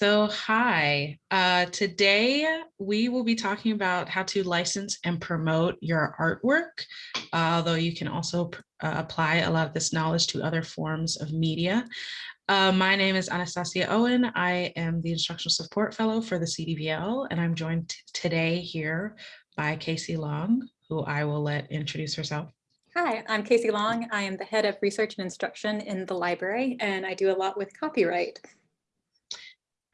So hi, uh, today we will be talking about how to license and promote your artwork, uh, although you can also uh, apply a lot of this knowledge to other forms of media. Uh, my name is Anastasia Owen. I am the Instructional Support Fellow for the CDVL, and I'm joined today here by Casey Long, who I will let introduce herself. Hi, I'm Casey Long. I am the head of research and instruction in the library, and I do a lot with copyright.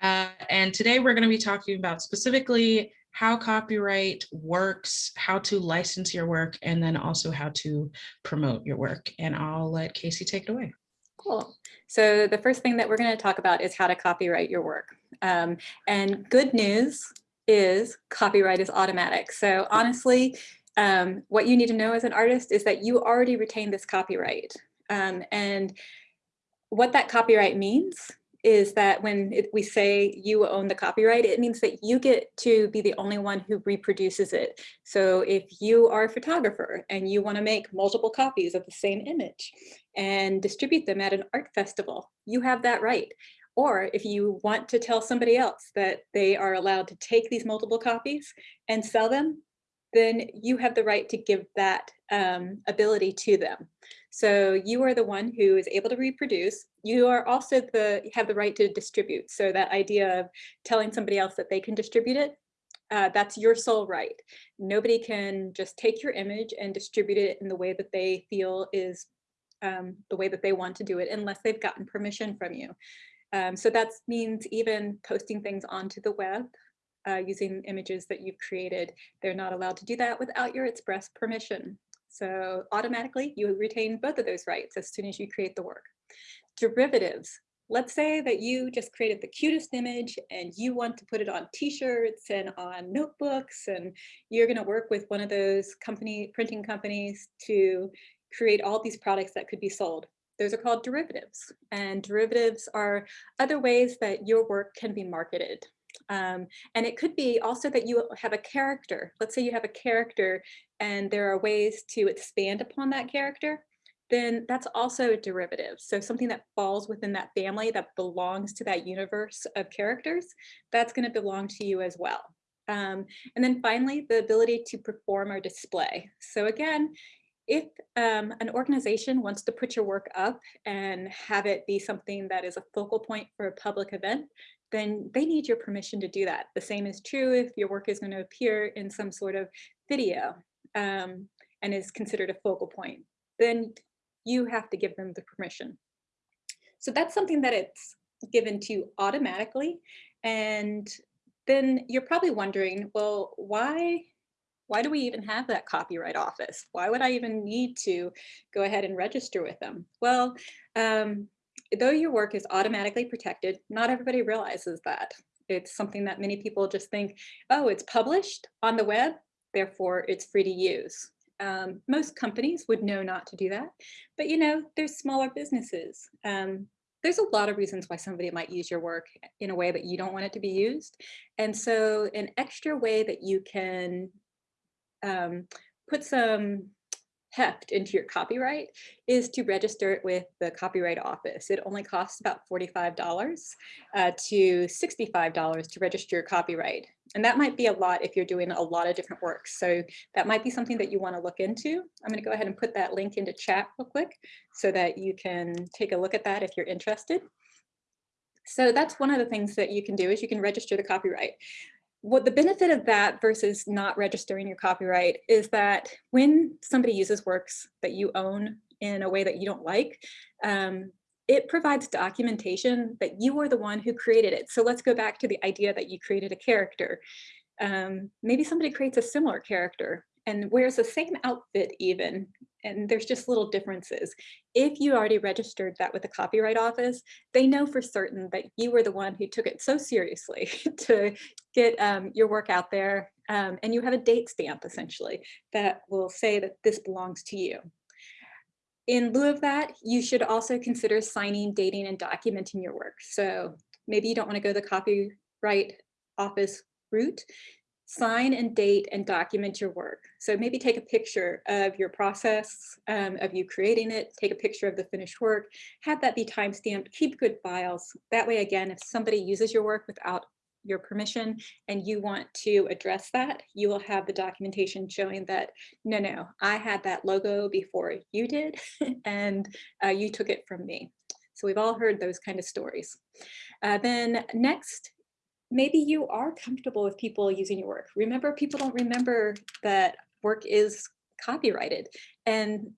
Uh, and today we're going to be talking about specifically how copyright works, how to license your work, and then also how to promote your work. And I'll let Casey take it away. Cool. So the first thing that we're going to talk about is how to copyright your work. Um, and good news is copyright is automatic. So honestly, um, what you need to know as an artist is that you already retain this copyright. Um, and what that copyright means is that when it, we say you own the copyright, it means that you get to be the only one who reproduces it. So if you are a photographer and you want to make multiple copies of the same image and distribute them at an art festival, you have that right. Or if you want to tell somebody else that they are allowed to take these multiple copies and sell them, then you have the right to give that um, ability to them. So you are the one who is able to reproduce. You are also the have the right to distribute. So that idea of telling somebody else that they can distribute it, uh, that's your sole right. Nobody can just take your image and distribute it in the way that they feel is um, the way that they want to do it unless they've gotten permission from you. Um, so that means even posting things onto the web uh, using images that you've created. They're not allowed to do that without your express permission. So automatically you retain both of those rights as soon as you create the work. Derivatives. Let's say that you just created the cutest image and you want to put it on t-shirts and on notebooks and you're going to work with one of those company printing companies to create all these products that could be sold. Those are called derivatives and derivatives are other ways that your work can be marketed. Um, and it could be also that you have a character. Let's say you have a character and there are ways to expand upon that character, then that's also a derivative. So something that falls within that family that belongs to that universe of characters, that's going to belong to you as well. Um, and then finally, the ability to perform or display. So again, if um, an organization wants to put your work up and have it be something that is a focal point for a public event, then they need your permission to do that. The same is true if your work is going to appear in some sort of video um, and is considered a focal point. Then you have to give them the permission. So that's something that it's given to you automatically. And then you're probably wondering, well, why why do we even have that copyright office? Why would I even need to go ahead and register with them? Well, um, though your work is automatically protected, not everybody realizes that. It's something that many people just think, oh, it's published on the web, therefore it's free to use. Um, most companies would know not to do that, but you know, there's smaller businesses. Um, there's a lot of reasons why somebody might use your work in a way that you don't want it to be used. And so an extra way that you can um, put some heft into your copyright is to register it with the Copyright Office. It only costs about $45 uh, to $65 to register your copyright. And that might be a lot if you're doing a lot of different works. So that might be something that you want to look into. I'm going to go ahead and put that link into chat real quick so that you can take a look at that if you're interested. So that's one of the things that you can do is you can register the copyright what the benefit of that versus not registering your copyright is that when somebody uses works that you own in a way that you don't like, um, it provides documentation that you are the one who created it. So let's go back to the idea that you created a character. Um, maybe somebody creates a similar character and wears the same outfit even, and there's just little differences. If you already registered that with the Copyright Office, they know for certain that you were the one who took it so seriously to get um, your work out there, um, and you have a date stamp essentially that will say that this belongs to you. In lieu of that, you should also consider signing, dating, and documenting your work. So maybe you don't want to go the Copyright Office route, sign and date and document your work. So maybe take a picture of your process um, of you creating it, take a picture of the finished work, have that be timestamped, keep good files. That way, again, if somebody uses your work without your permission and you want to address that, you will have the documentation showing that, no, no, I had that logo before you did and uh, you took it from me. So we've all heard those kind of stories. Uh, then next, maybe you are comfortable with people using your work. Remember, people don't remember that work is copyrighted. And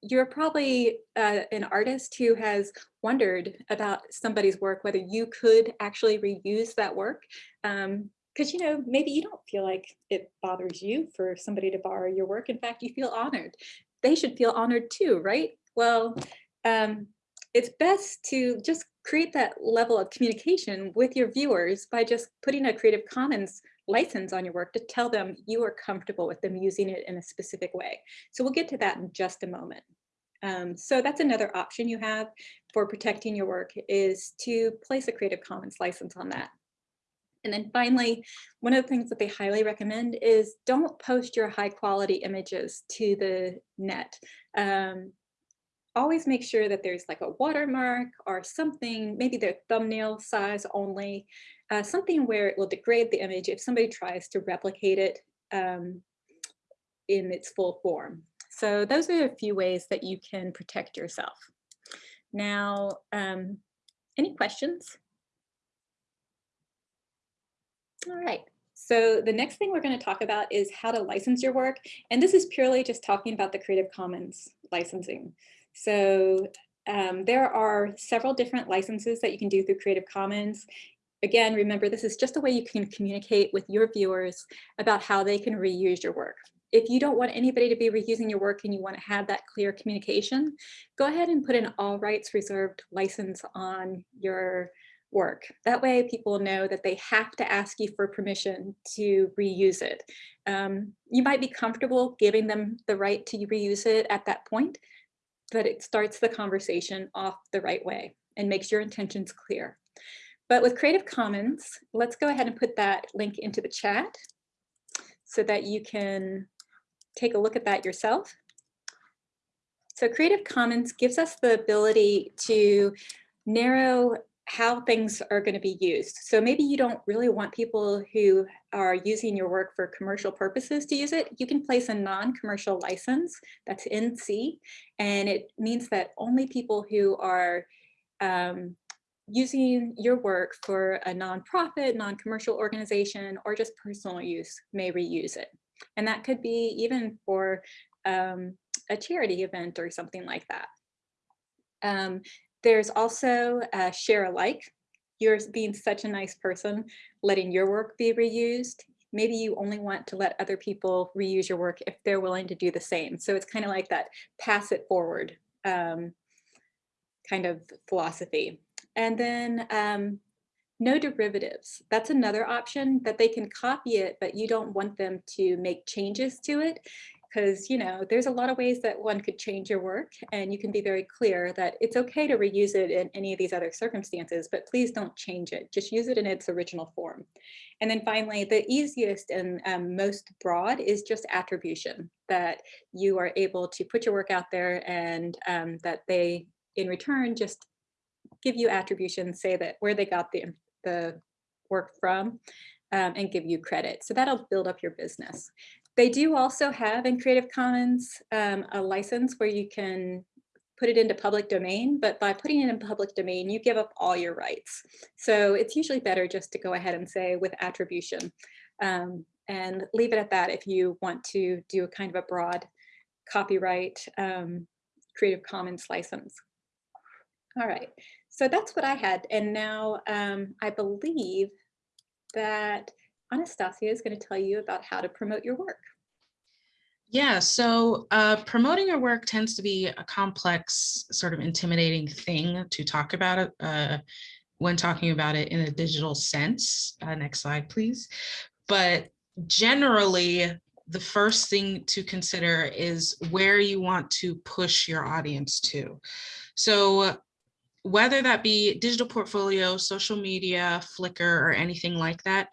you're probably uh, an artist who has wondered about somebody's work, whether you could actually reuse that work. Um, because you know maybe you don't feel like it bothers you for somebody to borrow your work in fact you feel honored they should feel honored too right well um, it's best to just create that level of communication with your viewers by just putting a creative commons license on your work to tell them you are comfortable with them using it in a specific way so we'll get to that in just a moment um, so that's another option you have for protecting your work is to place a Creative Commons license on that. And then finally, one of the things that they highly recommend is don't post your high quality images to the net. Um, always make sure that there's like a watermark or something, maybe their thumbnail size only, uh, something where it will degrade the image if somebody tries to replicate it um, in its full form. So those are a few ways that you can protect yourself. Now, um, any questions? All right. So the next thing we're going to talk about is how to license your work. And this is purely just talking about the Creative Commons licensing. So um, there are several different licenses that you can do through Creative Commons. Again, remember, this is just a way you can communicate with your viewers about how they can reuse your work if you don't want anybody to be reusing your work and you want to have that clear communication, go ahead and put an all rights reserved license on your work. That way people know that they have to ask you for permission to reuse it. Um, you might be comfortable giving them the right to reuse it at that point, but it starts the conversation off the right way and makes your intentions clear. But with Creative Commons, let's go ahead and put that link into the chat so that you can take a look at that yourself. So Creative Commons gives us the ability to narrow how things are going to be used. So maybe you don't really want people who are using your work for commercial purposes to use it. You can place a non-commercial license that's NC, and it means that only people who are um, using your work for a nonprofit, non-commercial organization, or just personal use may reuse it. And that could be even for um, a charity event or something like that. Um, there's also uh, share alike. You're being such a nice person, letting your work be reused. Maybe you only want to let other people reuse your work if they're willing to do the same. So it's kind of like that pass it forward um, kind of philosophy. And then um, no derivatives. That's another option that they can copy it, but you don't want them to make changes to it because you know there's a lot of ways that one could change your work and you can be very clear that it's okay to reuse it in any of these other circumstances but please don't change it just use it in its original form and then finally the easiest and um, most broad is just attribution that you are able to put your work out there and um, that they in return just give you attribution say that where they got the the work from um, and give you credit. So that'll build up your business. They do also have in Creative Commons um, a license where you can put it into public domain, but by putting it in public domain, you give up all your rights. So it's usually better just to go ahead and say with attribution um, and leave it at that if you want to do a kind of a broad copyright um, Creative Commons license. All right, so that's what I had. And now um, I believe that Anastasia is going to tell you about how to promote your work. Yeah, so uh, promoting your work tends to be a complex, sort of intimidating thing to talk about uh, when talking about it in a digital sense. Uh, next slide, please. But generally, the first thing to consider is where you want to push your audience to. So whether that be digital portfolio, social media, Flickr, or anything like that,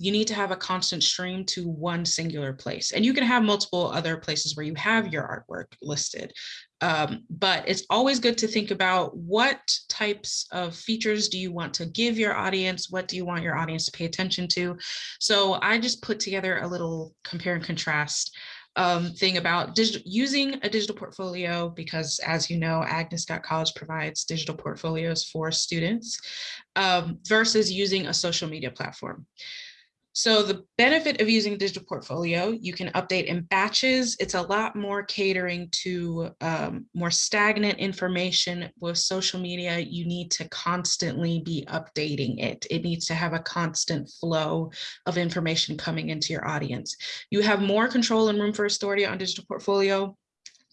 you need to have a constant stream to one singular place. And you can have multiple other places where you have your artwork listed. Um, but it's always good to think about what types of features do you want to give your audience? What do you want your audience to pay attention to? So I just put together a little compare and contrast um, thing about using a digital portfolio because as you know, Agnes Scott College provides digital portfolios for students um, versus using a social media platform. So the benefit of using digital portfolio, you can update in batches. It's a lot more catering to um, more stagnant information with social media. You need to constantly be updating it. It needs to have a constant flow of information coming into your audience. You have more control and room for authority on digital portfolio,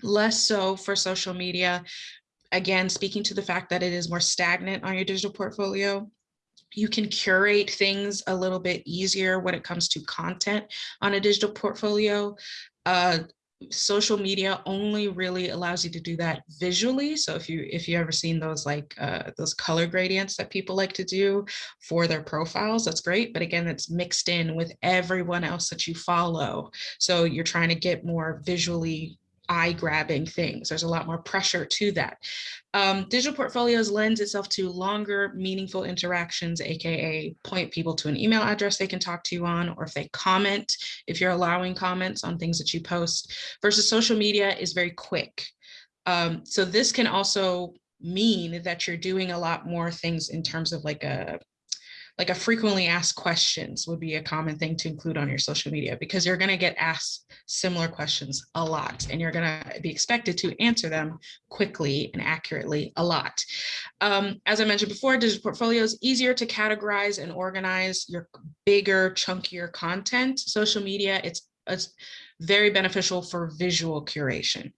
less so for social media. Again, speaking to the fact that it is more stagnant on your digital portfolio, you can curate things a little bit easier when it comes to content on a digital portfolio. Uh, social media only really allows you to do that visually. So if you if you ever seen those like uh, those color gradients that people like to do for their profiles, that's great. But again, it's mixed in with everyone else that you follow. So you're trying to get more visually eye grabbing things. There's a lot more pressure to that. Um, digital portfolios lends itself to longer, meaningful interactions, AKA point people to an email address they can talk to you on, or if they comment, if you're allowing comments on things that you post, versus social media is very quick. Um, so this can also mean that you're doing a lot more things in terms of like a like a frequently asked questions would be a common thing to include on your social media because you're going to get asked similar questions a lot and you're going to be expected to answer them quickly and accurately a lot. Um, as I mentioned before, digital portfolios easier to categorize and organize your bigger, chunkier content. Social media, it's, it's very beneficial for visual curation.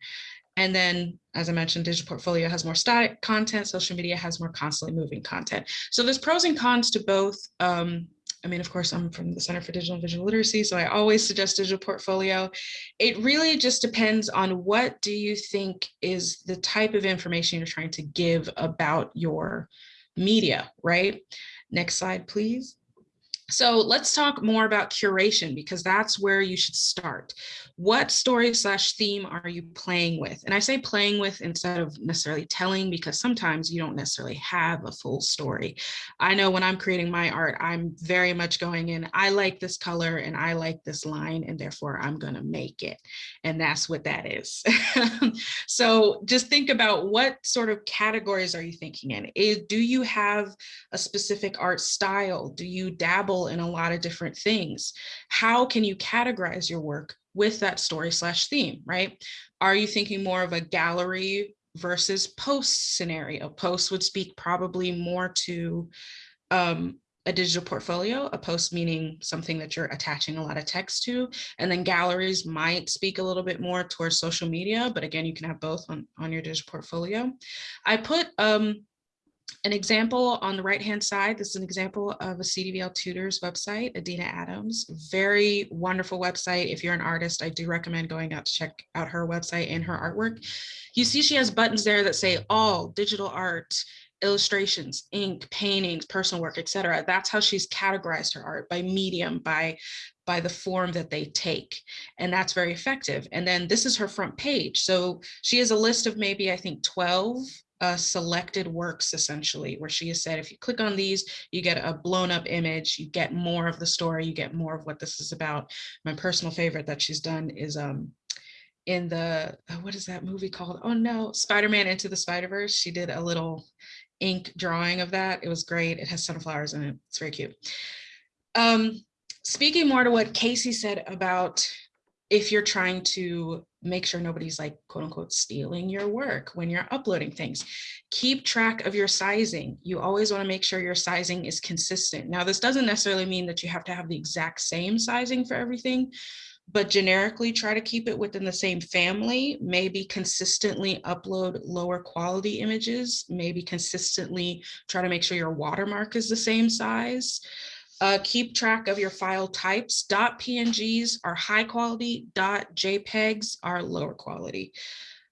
And then, as I mentioned, digital portfolio has more static content, social media has more constantly moving content. So there's pros and cons to both. Um, I mean, of course, I'm from the Center for Digital and Visual Literacy, so I always suggest digital portfolio. It really just depends on what do you think is the type of information you're trying to give about your media, right? Next slide, please. So let's talk more about curation because that's where you should start. What story slash theme are you playing with? And I say playing with instead of necessarily telling because sometimes you don't necessarily have a full story. I know when I'm creating my art, I'm very much going in, I like this color and I like this line and therefore I'm gonna make it. And that's what that is. so just think about what sort of categories are you thinking in? Is, do you have a specific art style? Do you dabble in a lot of different things. How can you categorize your work with that story slash theme, right? Are you thinking more of a gallery versus post scenario? Post would speak probably more to um, a digital portfolio, a post meaning something that you're attaching a lot of text to, and then galleries might speak a little bit more towards social media, but again, you can have both on, on your digital portfolio. I put um, an example on the right hand side, this is an example of a CDVL tutors website, Adina Adams, very wonderful website. If you're an artist, I do recommend going out to check out her website and her artwork. You see she has buttons there that say all digital art, illustrations, ink, paintings, personal work, etc. That's how she's categorized her art by medium, by by the form that they take. And that's very effective. And then this is her front page. So she has a list of maybe, I think, 12 uh, selected works essentially, where she has said, if you click on these, you get a blown up image, you get more of the story, you get more of what this is about. My personal favorite that she's done is um, in the, uh, what is that movie called? Oh no, Spider-Man Into the Spider-Verse. She did a little ink drawing of that. It was great. It has sunflowers in it. It's very cute. Um, speaking more to what Casey said about if you're trying to make sure nobody's like quote unquote stealing your work when you're uploading things. Keep track of your sizing. You always want to make sure your sizing is consistent. Now, this doesn't necessarily mean that you have to have the exact same sizing for everything, but generically try to keep it within the same family, maybe consistently upload lower quality images, maybe consistently try to make sure your watermark is the same size. Uh, keep track of your file types. .pngs are high quality, .jpegs are lower quality.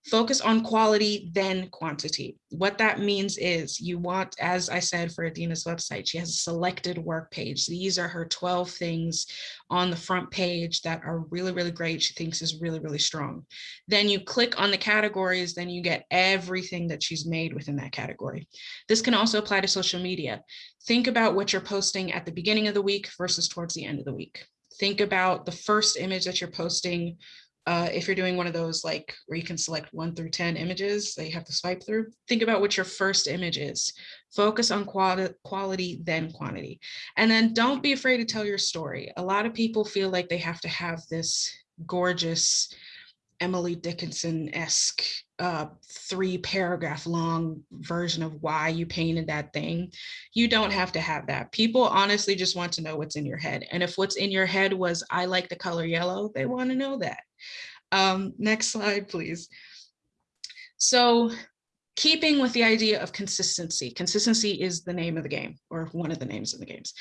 Focus on quality, then quantity. What that means is you want, as I said for Adina's website, she has a selected work page. These are her 12 things on the front page that are really, really great. She thinks is really, really strong. Then you click on the categories, then you get everything that she's made within that category. This can also apply to social media. Think about what you're posting at the beginning of the week versus towards the end of the week. Think about the first image that you're posting uh, if you're doing one of those like where you can select one through 10 images that you have to swipe through, think about what your first image is. Focus on quality, quality, then quantity. And then don't be afraid to tell your story. A lot of people feel like they have to have this gorgeous Emily Dickinson-esque uh, three paragraph long version of why you painted that thing. You don't have to have that. People honestly just want to know what's in your head. And if what's in your head was, I like the color yellow, they want to know that. Um, next slide, please. So keeping with the idea of consistency, consistency is the name of the game or one of the names of the games.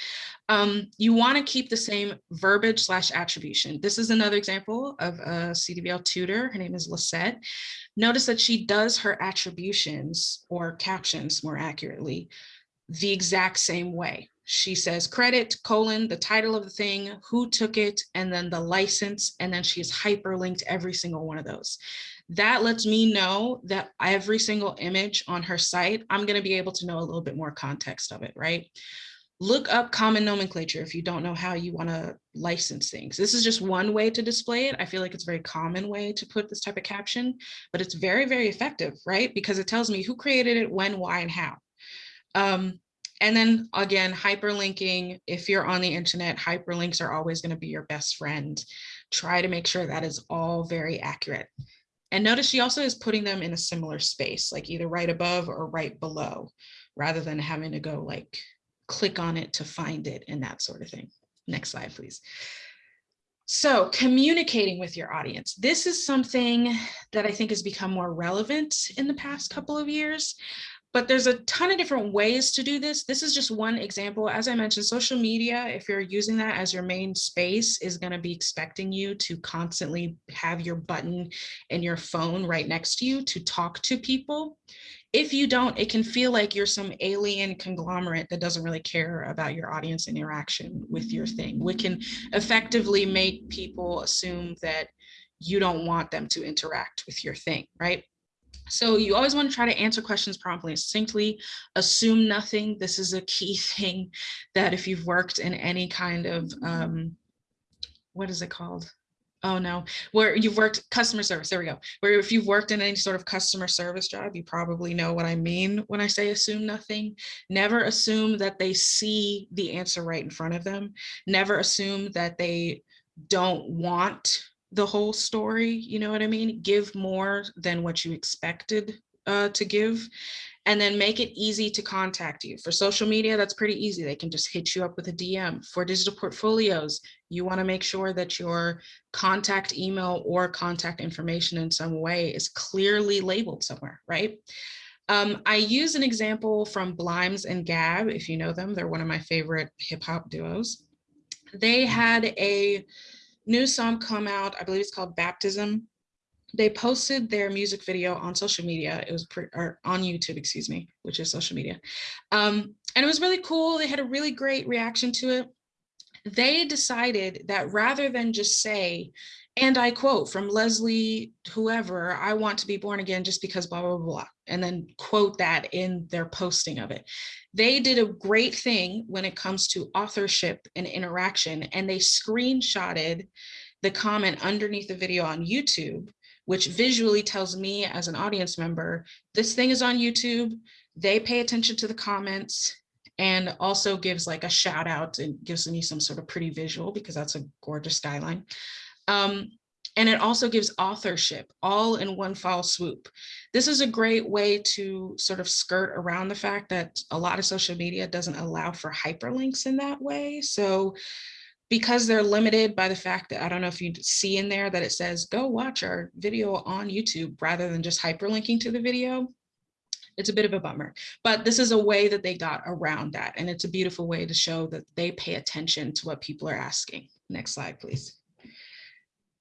Um, you want to keep the same verbiage slash attribution. This is another example of a CDVL tutor. Her name is Lisette. Notice that she does her attributions or captions more accurately the exact same way. She says credit, colon, the title of the thing, who took it, and then the license, and then she's hyperlinked every single one of those. That lets me know that every single image on her site, I'm gonna be able to know a little bit more context of it, right? Look up common nomenclature if you don't know how you wanna license things. This is just one way to display it. I feel like it's a very common way to put this type of caption, but it's very, very effective, right? Because it tells me who created it, when, why, and how. Um, and then again, hyperlinking, if you're on the internet, hyperlinks are always gonna be your best friend. Try to make sure that is all very accurate. And notice she also is putting them in a similar space, like either right above or right below, rather than having to go like click on it to find it and that sort of thing. Next slide, please. So communicating with your audience. This is something that I think has become more relevant in the past couple of years. But there's a ton of different ways to do this. This is just one example. As I mentioned, social media, if you're using that as your main space, is going to be expecting you to constantly have your button in your phone right next to you to talk to people. If you don't, it can feel like you're some alien conglomerate that doesn't really care about your audience interaction with your thing, which can effectively make people assume that you don't want them to interact with your thing, right? So you always want to try to answer questions promptly and succinctly, assume nothing. This is a key thing that if you've worked in any kind of, um, what is it called? Oh no, where you've worked customer service, there we go. Where if you've worked in any sort of customer service job, you probably know what I mean when I say assume nothing. Never assume that they see the answer right in front of them. Never assume that they don't want the whole story, you know what I mean? Give more than what you expected uh, to give and then make it easy to contact you. For social media, that's pretty easy. They can just hit you up with a DM. For digital portfolios, you wanna make sure that your contact email or contact information in some way is clearly labeled somewhere, right? Um, I use an example from Blimes and Gab, if you know them, they're one of my favorite hip hop duos. They had a new song come out, I believe it's called Baptism. They posted their music video on social media. It was or on YouTube, excuse me, which is social media. Um, and it was really cool. They had a really great reaction to it. They decided that rather than just say, and I quote from Leslie, whoever, I want to be born again just because blah, blah, blah, and then quote that in their posting of it. They did a great thing when it comes to authorship and interaction, and they screenshotted the comment underneath the video on YouTube, which visually tells me as an audience member, this thing is on YouTube, they pay attention to the comments, and also gives like a shout out and gives me some sort of pretty visual because that's a gorgeous skyline. Um, and it also gives authorship all in one foul swoop. This is a great way to sort of skirt around the fact that a lot of social media doesn't allow for hyperlinks in that way. So because they're limited by the fact that I don't know if you see in there that it says go watch our video on YouTube rather than just hyperlinking to the video. It's a bit of a bummer, but this is a way that they got around that. And it's a beautiful way to show that they pay attention to what people are asking. Next slide, please.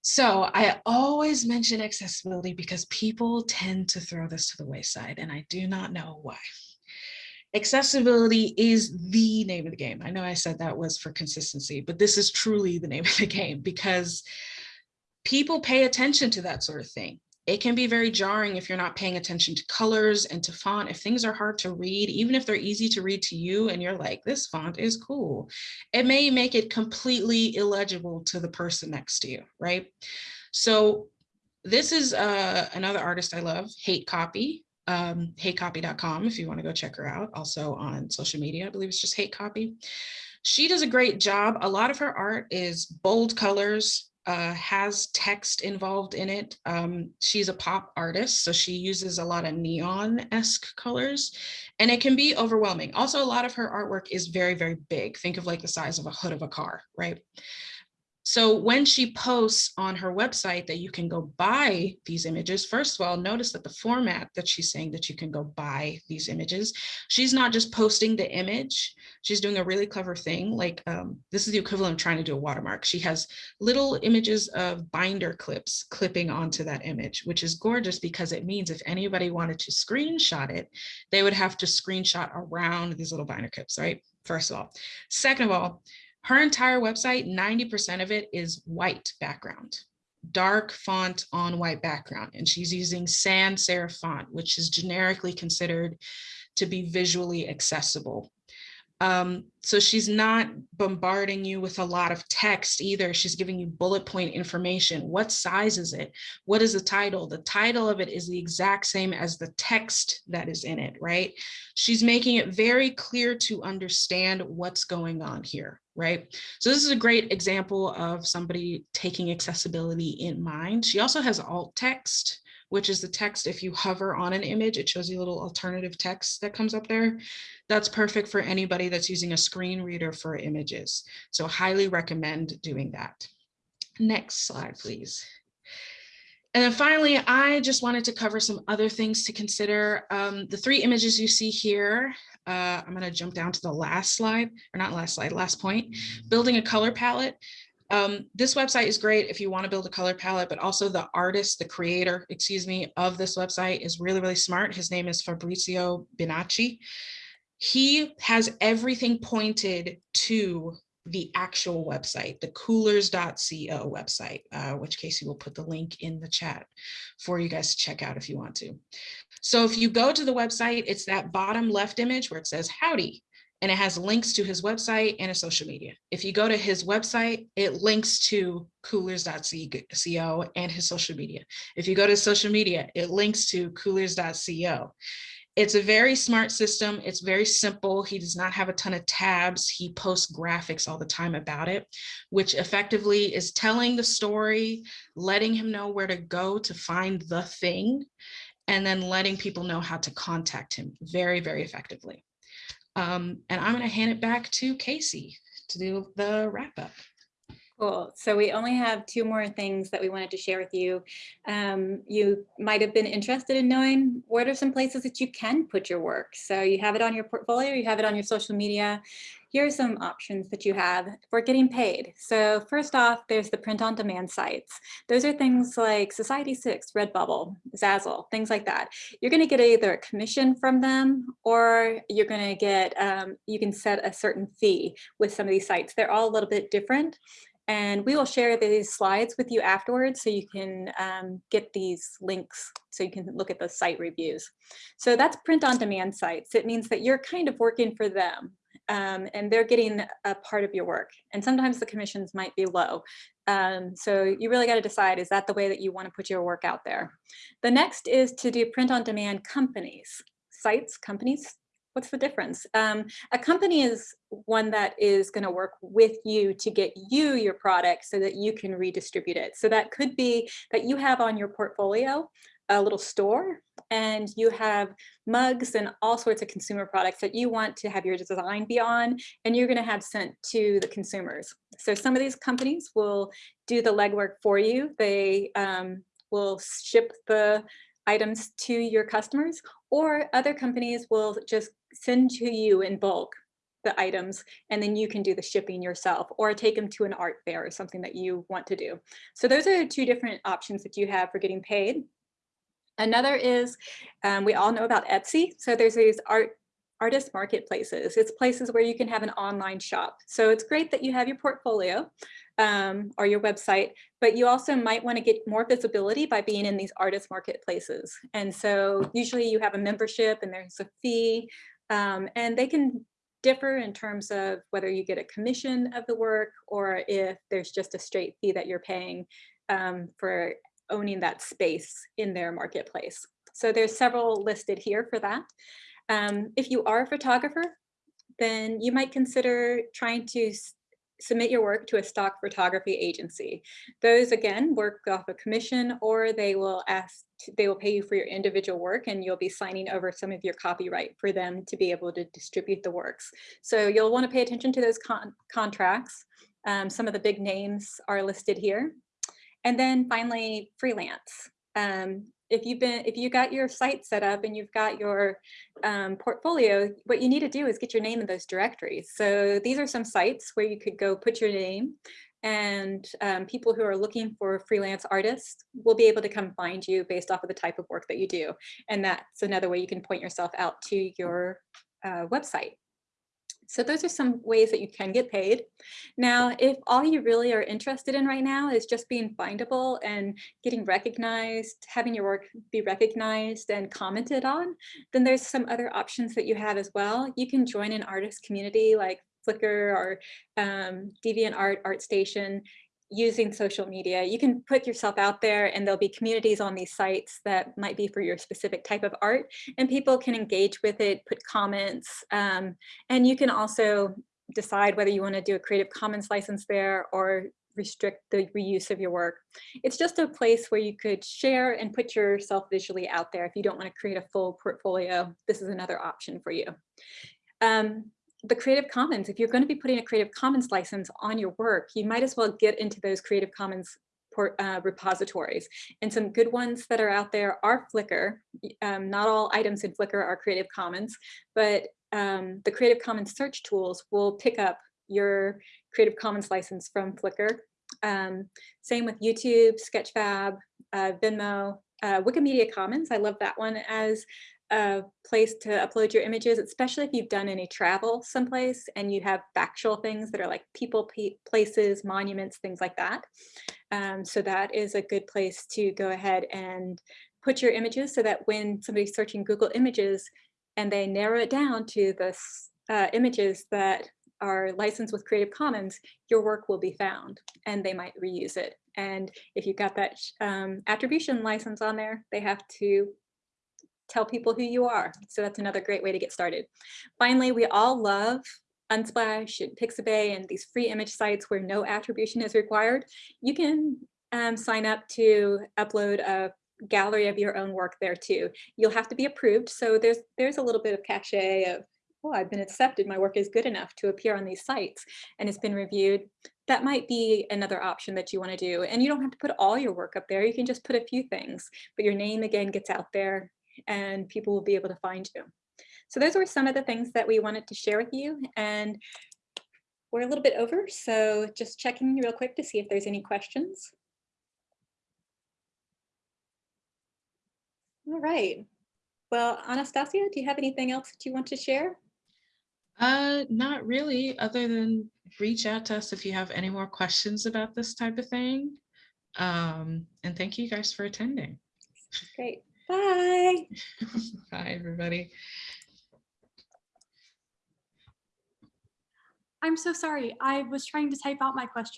So I always mention accessibility because people tend to throw this to the wayside and I do not know why. Accessibility is the name of the game. I know I said that was for consistency, but this is truly the name of the game because people pay attention to that sort of thing. It can be very jarring if you're not paying attention to colors and to font. If things are hard to read, even if they're easy to read to you and you're like, this font is cool, it may make it completely illegible to the person next to you, right? So this is uh, another artist I love, Hate Copy, um, hatecopy.com if you want to go check her out. Also on social media, I believe it's just Hate Copy. She does a great job. A lot of her art is bold colors, uh, has text involved in it. Um, she's a pop artist, so she uses a lot of neon-esque colors, and it can be overwhelming. Also, a lot of her artwork is very, very big. Think of like the size of a hood of a car, right? So when she posts on her website that you can go buy these images, first of all, notice that the format that she's saying that you can go buy these images, she's not just posting the image, she's doing a really clever thing. Like um, this is the equivalent of trying to do a watermark. She has little images of binder clips clipping onto that image, which is gorgeous because it means if anybody wanted to screenshot it, they would have to screenshot around these little binder clips, right? First of all. Second of all, her entire website, 90% of it is white background, dark font on white background. And she's using sans serif font, which is generically considered to be visually accessible. Um, so she's not bombarding you with a lot of text either. She's giving you bullet point information. What size is it? What is the title? The title of it is the exact same as the text that is in it, right? She's making it very clear to understand what's going on here, right? So this is a great example of somebody taking accessibility in mind. She also has alt text which is the text. If you hover on an image, it shows you a little alternative text that comes up there. That's perfect for anybody that's using a screen reader for images. So highly recommend doing that. Next slide, please. And then finally, I just wanted to cover some other things to consider. Um, the three images you see here, uh, I'm going to jump down to the last slide, or not last slide, last point, building a color palette. Um, this website is great if you want to build a color palette, but also the artist, the creator, excuse me, of this website is really, really smart. His name is Fabrizio Bianchi. He has everything pointed to the actual website, the coolors.co website, uh, which Casey will put the link in the chat for you guys to check out if you want to. So if you go to the website, it's that bottom left image where it says howdy and it has links to his website and his social media. If you go to his website, it links to coolors.co and his social media. If you go to social media, it links to coolors.co. It's a very smart system. It's very simple. He does not have a ton of tabs. He posts graphics all the time about it, which effectively is telling the story, letting him know where to go to find the thing, and then letting people know how to contact him very, very effectively. Um, and I'm going to hand it back to Casey to do the wrap up. Cool. So we only have two more things that we wanted to share with you. Um, you might have been interested in knowing what are some places that you can put your work. So you have it on your portfolio, you have it on your social media. Here are some options that you have for getting paid. So first off, there's the print on demand sites. Those are things like Society6, Redbubble, Zazzle, things like that. You're going to get either a commission from them or you're going to get, um, you can set a certain fee with some of these sites. They're all a little bit different. And we will share these slides with you afterwards so you can um, get these links so you can look at the site reviews. So that's print on demand sites. It means that you're kind of working for them um, and they're getting a part of your work. And sometimes the commissions might be low. Um, so you really got to decide, is that the way that you want to put your work out there? The next is to do print on demand companies, sites, companies, what's the difference? Um, a company is one that is going to work with you to get you your product so that you can redistribute it. So that could be that you have on your portfolio a little store and you have mugs and all sorts of consumer products that you want to have your design be on and you're going to have sent to the consumers. So some of these companies will do the legwork for you. They um, will ship the items to your customers or other companies will just send to you in bulk the items and then you can do the shipping yourself or take them to an art fair or something that you want to do. So those are two different options that you have for getting paid. Another is, um, we all know about Etsy. So there's these art artist marketplaces. It's places where you can have an online shop. So it's great that you have your portfolio um, or your website, but you also might want to get more visibility by being in these artist marketplaces. And so usually you have a membership and there's a fee um, and they can differ in terms of whether you get a commission of the work or if there's just a straight fee that you're paying um, for owning that space in their marketplace. So there's several listed here for that. Um, if you are a photographer, then you might consider trying to submit your work to a stock photography agency. Those again work off a commission or they will ask, they will pay you for your individual work and you'll be signing over some of your copyright for them to be able to distribute the works. So you'll want to pay attention to those con contracts. Um, some of the big names are listed here. And then finally, freelance. Um, if you've been, if you got your site set up and you've got your um, portfolio, what you need to do is get your name in those directories. So these are some sites where you could go put your name and um, people who are looking for freelance artists will be able to come find you based off of the type of work that you do. And that's another way you can point yourself out to your uh, website. So those are some ways that you can get paid. Now, if all you really are interested in right now is just being findable and getting recognized, having your work be recognized and commented on, then there's some other options that you have as well. You can join an artist community like Flickr or um, DeviantArt, ArtStation, using social media. You can put yourself out there and there'll be communities on these sites that might be for your specific type of art and people can engage with it, put comments, um, and you can also decide whether you want to do a Creative Commons license there or restrict the reuse of your work. It's just a place where you could share and put yourself visually out there. If you don't want to create a full portfolio, this is another option for you. Um, the Creative Commons, if you're going to be putting a Creative Commons license on your work, you might as well get into those Creative Commons uh, repositories. And some good ones that are out there are Flickr. Um, not all items in Flickr are Creative Commons, but um, the Creative Commons search tools will pick up your Creative Commons license from Flickr. Um, same with YouTube, Sketchfab, uh, Vimeo, uh, Wikimedia Commons. I love that one as a place to upload your images, especially if you've done any travel someplace and you have factual things that are like people, places, monuments, things like that. Um, so that is a good place to go ahead and put your images so that when somebody's searching Google images and they narrow it down to the uh, images that are licensed with Creative Commons, your work will be found and they might reuse it. And if you've got that um, attribution license on there, they have to tell people who you are. So that's another great way to get started. Finally, we all love Unsplash and Pixabay and these free image sites where no attribution is required. You can um, sign up to upload a gallery of your own work there too. You'll have to be approved. So there's there's a little bit of cachet of, oh, I've been accepted. My work is good enough to appear on these sites and it's been reviewed. That might be another option that you want to do. And you don't have to put all your work up there. You can just put a few things, but your name again gets out there and people will be able to find you. So those were some of the things that we wanted to share with you and we're a little bit over. So just checking real quick to see if there's any questions. All right. Well, Anastasia, do you have anything else that you want to share? Uh, not really, other than reach out to us if you have any more questions about this type of thing. Um, and thank you guys for attending. Great. Bye. Bye, everybody. I'm so sorry. I was trying to type out my question.